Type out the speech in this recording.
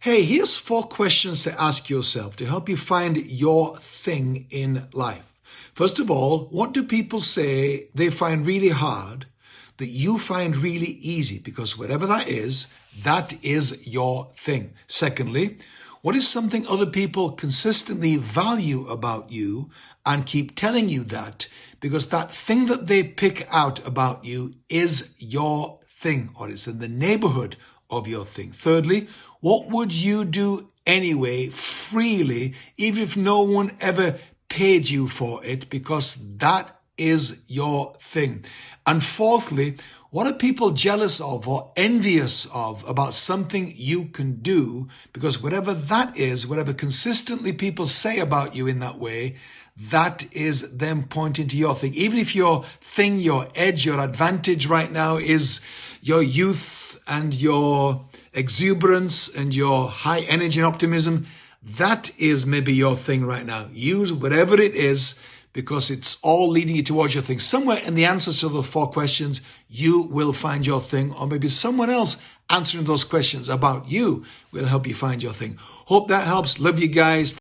Hey, here's four questions to ask yourself to help you find your thing in life. First of all, what do people say they find really hard that you find really easy? Because whatever that is, that is your thing. Secondly, what is something other people consistently value about you and keep telling you that? Because that thing that they pick out about you is your thing or it's in the neighborhood of your thing. Thirdly, what would you do anyway, freely, even if no one ever paid you for it, because that is your thing. And fourthly, what are people jealous of or envious of about something you can do? Because whatever that is, whatever consistently people say about you in that way, that is them pointing to your thing. Even if your thing, your edge, your advantage right now is your youth, and your exuberance and your high energy and optimism, that is maybe your thing right now. Use whatever it is because it's all leading you towards your thing. Somewhere in the answers to the four questions, you will find your thing, or maybe someone else answering those questions about you will help you find your thing. Hope that helps. Love you guys.